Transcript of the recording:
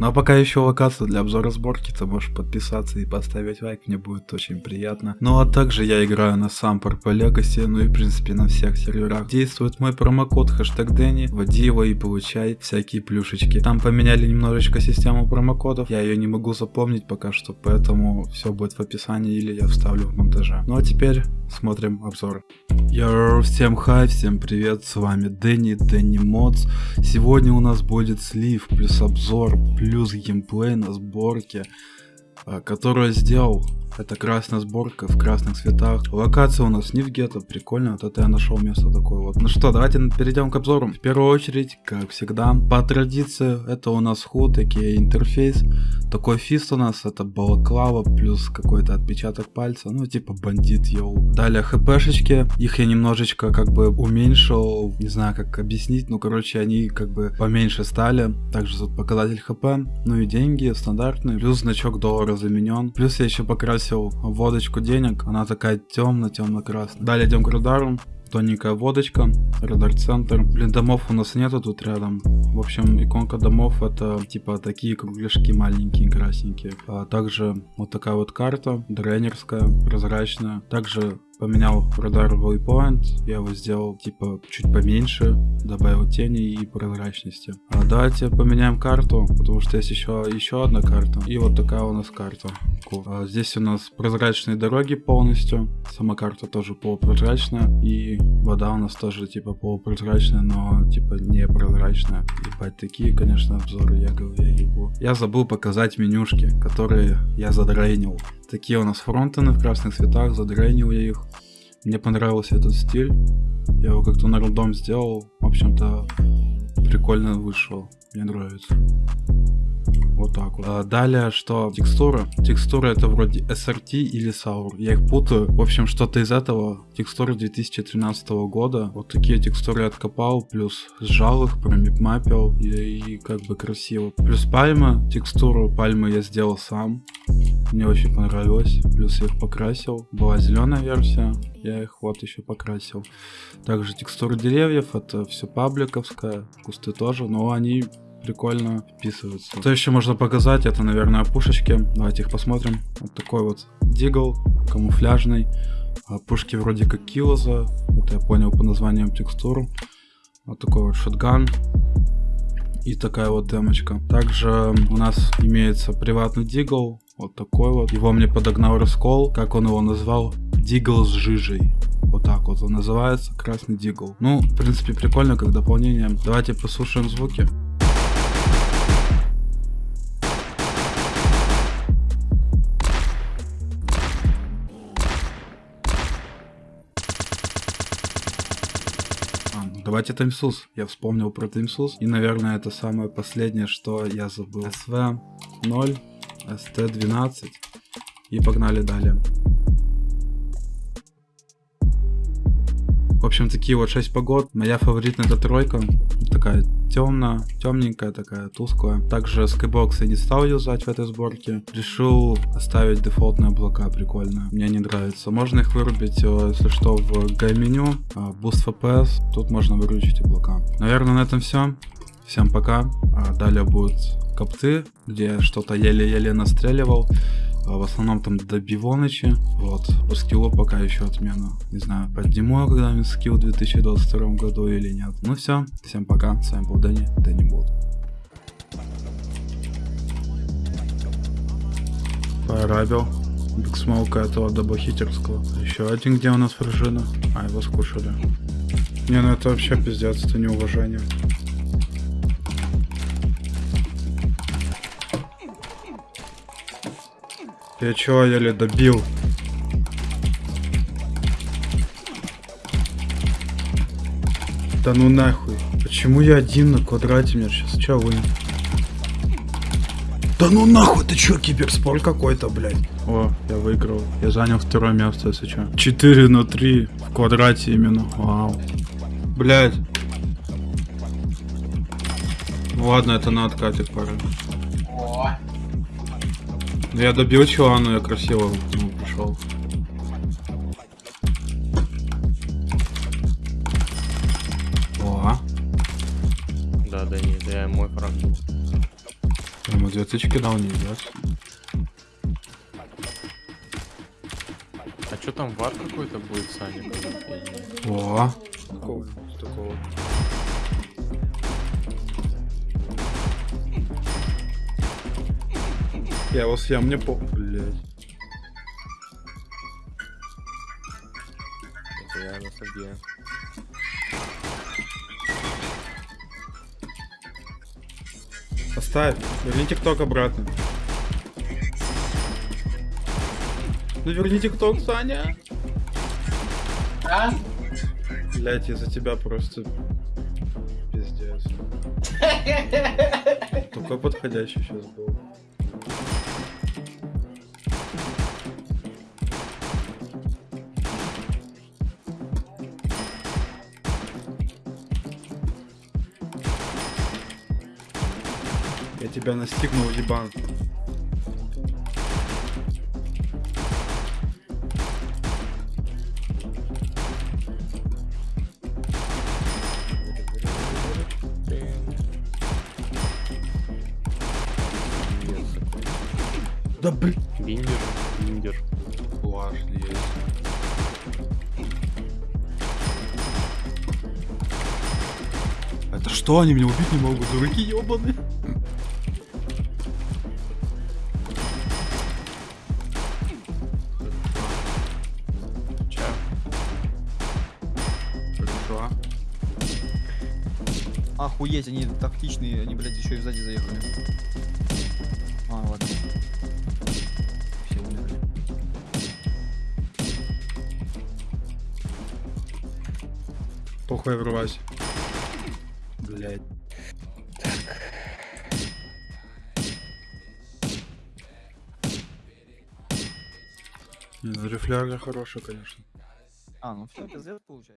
Ну а пока еще локацию для обзора сборки, ты можешь подписаться и поставить лайк, мне будет очень приятно. Ну а также я играю на сам по Legacy, ну и в принципе на всех серверах. Действует мой промокод хэштег Дэнни, вводи его и получай всякие плюшечки. Там поменяли немножечко систему промокодов, я ее не могу запомнить пока что, поэтому все будет в описании или я вставлю в монтаже. Ну а теперь смотрим обзор. Йоу, всем хай, всем привет, с вами Дэнни, Дэнни Модс. Сегодня у нас будет слив, плюс обзор, плюс геймплей на сборке, а, которую сделал это красная сборка в красных цветах. Локация у нас не в гетто, прикольно. Вот это я нашел место такое вот. Ну что, давайте перейдем к обзору. В первую очередь, как всегда, по традиции, это у нас худ, такие интерфейс. Такой фист у нас, это балаклава плюс какой-то отпечаток пальца, ну типа бандит йоу. Далее хпшечки, их я немножечко как бы уменьшил, не знаю как объяснить, ну короче они как бы поменьше стали. Также тут показатель хп, ну и деньги стандартные, плюс значок доллара заменен. Плюс я еще покрасил бросил водочку денег, она такая темно-темно-красная. Далее идем к радару, тоненькая водочка, радар центр. Блин, домов у нас нету тут рядом. В общем, иконка домов это типа такие кругляшки маленькие, красненькие. А также вот такая вот карта, дренерская, прозрачная. Также поменял радар waypoint, я его сделал типа чуть поменьше, добавил тени и прозрачности. А давайте поменяем карту, потому что есть еще, еще одна карта. И вот такая у нас карта. Cool. А здесь у нас прозрачные дороги полностью, сама карта тоже полупрозрачная, и вода у нас тоже типа полупрозрачная, но типа не прозрачная. Ебать, такие, конечно, обзоры я говорю, я ебу. Я забыл показать менюшки, которые я задрейнил. Такие у нас фронтены в красных цветах, задрейнил я их. Мне понравился этот стиль. Я его как-то на рандом сделал. В общем-то, прикольно вышел. Мне нравится. Вот так вот. А далее, что текстура. Текстура это вроде SRT или Saur. Я их путаю. В общем, что-то из этого. Текстуры 2013 года. Вот такие текстуры откопал. Плюс сжал их, промипмапил. И, и как бы красиво. Плюс пальма. Текстуру пальмы я сделал сам. Мне очень понравилось. Плюс я их покрасил. Была зеленая версия. Я их вот еще покрасил. Также текстуры деревьев. Это все пабликовское. Кусты тоже. Но они прикольно вписываются. Что еще можно показать? Это, наверное, пушечки. Давайте их посмотрим. Вот такой вот дигл, камуфляжный. Пушки вроде как килоза. Это я понял по названиям текстур. Вот такой вот шотган и такая вот демочка. Также у нас имеется приватный дигл, вот такой вот. Его мне подогнал Раскол, как он его назвал, дигл с жижей. Вот так вот он называется, красный дигл. Ну, в принципе, прикольно, как дополнение. Давайте послушаем звуки. Давайте Таймсус. Я вспомнил про Таймсус. И, наверное, это самое последнее, что я забыл. SV0, ST12. И погнали далее. В общем, такие вот 6 погод. Моя фаворитная это тройка. Такая темная, темненькая такая, тусклая. Также Skybox я не стал юзать в этой сборке. Решил оставить дефолтные облака, прикольно. Мне не нравится. Можно их вырубить, э, если что, в гай-меню. А, Boost FPS. Тут можно выключить облака. Наверное, на этом все. Всем пока. А далее будут копты, где что-то еле-еле настреливал. А в основном там до бивоночи. Вот. По скиллу пока еще отмена. Не знаю, подниму я когда-нибудь скилл в 2022 году или нет. Ну все, всем пока. С вами был Дэнни, Дэнни Бот. Парабил. Биг смоука этого даблхитерского. Еще один, где у нас фржина. А, его скушали. Не, ну это вообще пиздец, это неуважение. Я чего еле добил? Да ну нахуй. Почему я один на квадрате? Мне сейчас че вы? Да ну нахуй, ты чё, киберспорт какой-то, блядь. О, я выиграл. Я занял второе место, если чё. 4 на 3 в квадрате именно. Вау. Блядь. Ладно, это на откате пора. Я добил чего, но я красиво ну, пришел. О. Да, да не, да, мой фраг Ну, две тычки дал не идет. А что там вар какой-то будет, Саня? О, такого, такого. Я его съем, мне по... Блядь. Это я на собе. Оставь. Верни тикток обратно. Ну верни тикток, Саня. А? Блять, из-за тебя просто пиздец. Такой подходящий сейчас был. Тебя настигнул, ебан. Да блин. Биндер, биндер. Плаш есть. Это что, они меня убить не могут? Дураки ебаные. Охуеть, они тактичные, они, блядь, еще и сзади заехали. А, ладно. Все умерли. Похуй врывайся. Ну рефлярля хорошая, конечно. А, ну все, пиздец получается.